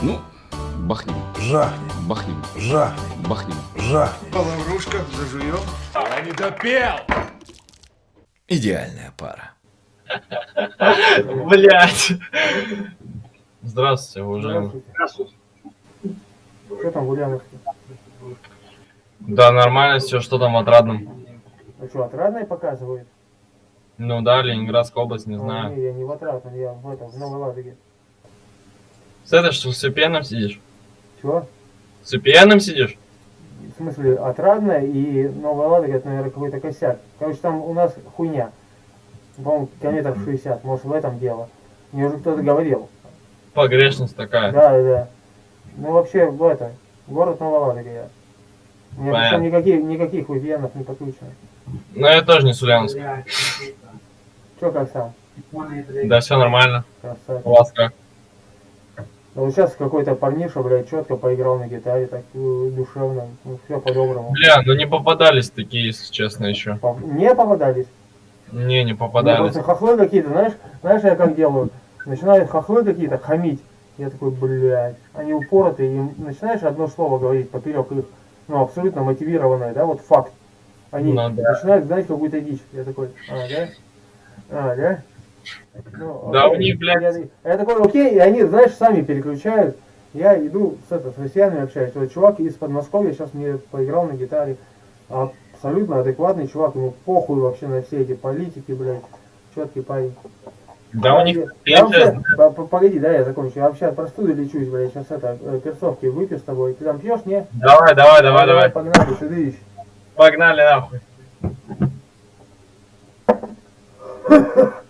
Ну, бахнем, Жахнем, бахнем, жахнем, бахнем. жахнем. Лаврушка, зажуем. Я не допел! Идеальная пара. Блять. Здравствуйте, уважаемый. Здравствуйте. Что там в Ульяновске? Да, нормально все, что там в Отрадном? А что, отрадное показывает? Ну да, Ленинградская область, не А, знаю. не, я не в отрадном, я в этом, в Новой Ладоге. С этой что, с VPN сидишь? Чего? С VPN сидишь? В смысле, отрадное и Новая Ладога, это, наверное, какой-то косяк. Короче, там у нас хуйня. По-моему, километров 60, может, в этом дело. Мне уже кто-то говорил. Погрешность такая. Да, да, да. Ну, вообще, в это, город Новая Ладога я. У меня причем никаких, никаких VPN не подключено. Но я тоже не с Ульяновска. Че, как сам? Да, все нормально. Красавчик. У вас как? Да вот сейчас какой-то парниша, блядь, четко поиграл на гитаре, так э, душевно, ну, все по-доброму. Бля, ну не попадались такие, если честно, еще. Не попадались? Не, не попадались. просто хохлы какие-то, знаешь, знаешь, я как делаю? Начинают хохлы какие-то хамить. Я такой, блядь, они упоротые, и начинаешь одно слово говорить поперек их, ну, абсолютно мотивированное, да, вот факт. Они Ну да. начинают знать какую-то дичь. Я такой, а, да? А, да? Ну, Да, окей. у них, блядь. Я, я такой, окей, и они, знаешь, сами переключают. Я иду с, это, с россиянами общаюсь. Вот чувак из Подмосковья сейчас мне поиграл на гитаре. Абсолютно адекватный чувак, ему похуй вообще на все эти политики, блядь. Четкий парень. Да у них... Я вообще, по- по- погоди, да, я закончу. Я вообще от простуды лечусь, блядь. Сейчас это, э, перцовки выпью с тобой. Ты там пьешь, не? Давай, давай, давай, давай. Погнали, ты дышишь. Погнали нахуй.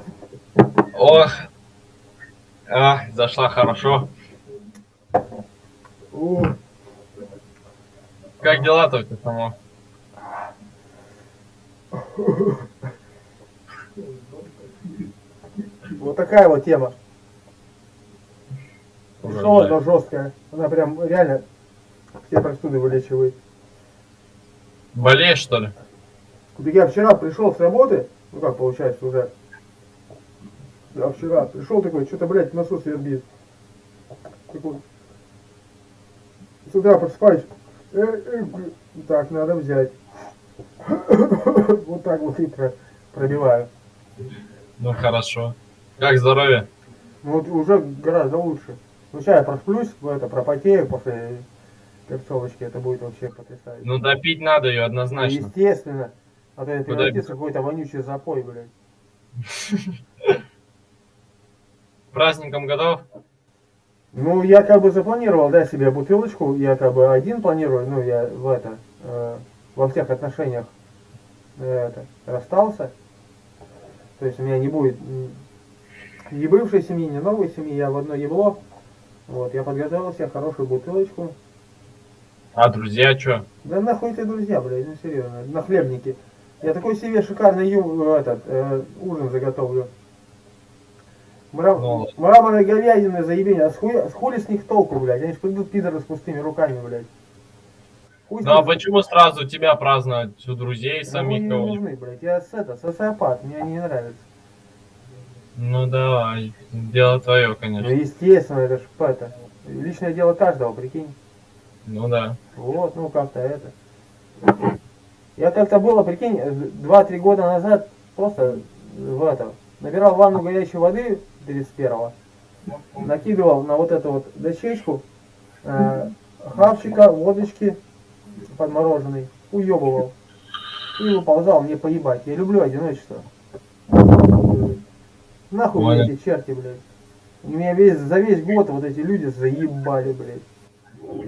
Ох. А, зашла хорошо. У, Как дела-то у тебя само? Вот такая вот тема. Да. она жесткая. Она прям реально все простуды вылечивает. Болеешь, что ли? Так я вчера пришел с работы, ну как получается уже. Я вчера пришел такой, что-то, блядь, в носу свербит. Такой. С утра просыпаюсь. э, э, так, надо взять. Вот так вот и про- пробиваю. Ну хорошо. Как здоровье? Ну вот уже гораздо лучше. Ну сейчас я просплюсь, в это пропотею после перцовочки, это будет вообще потрясающе. Ну допить надо ее однозначно. Естественно. А то это какой-то вонючий запой, блядь. Праздником готов? Ну, я как бы запланировал, да, себе бутылочку, я как бы один планирую, ну, я в это, э, во всех отношениях э, это, расстался. То есть у меня не будет ни бывшей семьи, ни новой семьи, я в одно ебло. Вот, я подготовил себе хорошую бутылочку. А друзья что? Да нахуй ты, друзья, блядь, ну серьезно, на хлебнике. Я такой себе шикарный ю, этот, э, ужин заготовлю. Мра... Ну. Мраморной говядины заебение, а с, хуя... с хули с них толку, блядь? Они ж придут пидоры с пустыми руками, блядь. Хуй Ну а почему сразу тебя праздновать? У друзей самих не кого-нибудь? нужны, блядь. Я с это, социопат, мне они не нравятся. Ну давай, дело твое, Ну конечно. естественно, это ж это. Личное дело каждого, прикинь. Ну да. Вот, ну как-то это. Я как-то было, прикинь, э, два-три года назад просто в это, набирал ванну горячей воды 31-го, накидывал на вот эту вот дощечку э, хавчика, водочки подмороженной, уебывал. И выползал мне поебать. Я люблю одиночество. Нахуй Понял. эти черти, блядь. Меня весь, за весь год вот эти люди заебали, блядь.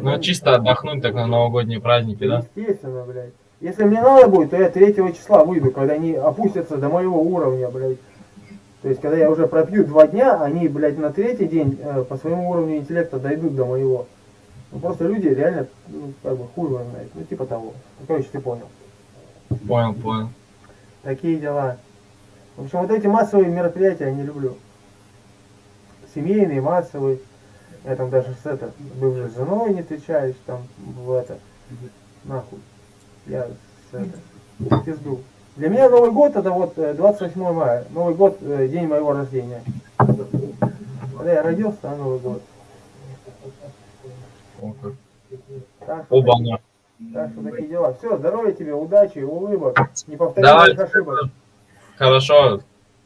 Ну чисто отдохнуть так на новогодние праздники, да? Естественно, блядь. Если мне надо будет, то я 3 числа выйду, когда они опустятся до моего уровня, блядь. То есть, когда я уже пропью два дня, они, блядь, на третий день э, по своему уровню интеллекта дойдут до моего. Ну, просто люди реально, ну, как бы, хуй его знает. Ну, типа того. Ну, короче, ты понял. Понял, понял. Такие дела. В общем, вот эти массовые мероприятия я не люблю. Семейные, массовые. Я там даже с это, бывшей женой не встречаюсь, там, в это, нахуй. Я с это, пизду. Для меня Новый год это вот э, 28 мая. Новый год, э, день моего рождения. Когда я родился, на Новый год. Так Оба так что такие дела. Все, здоровья тебе, удачи, улыбок, неповторимых Давай. ошибок. Хорошо.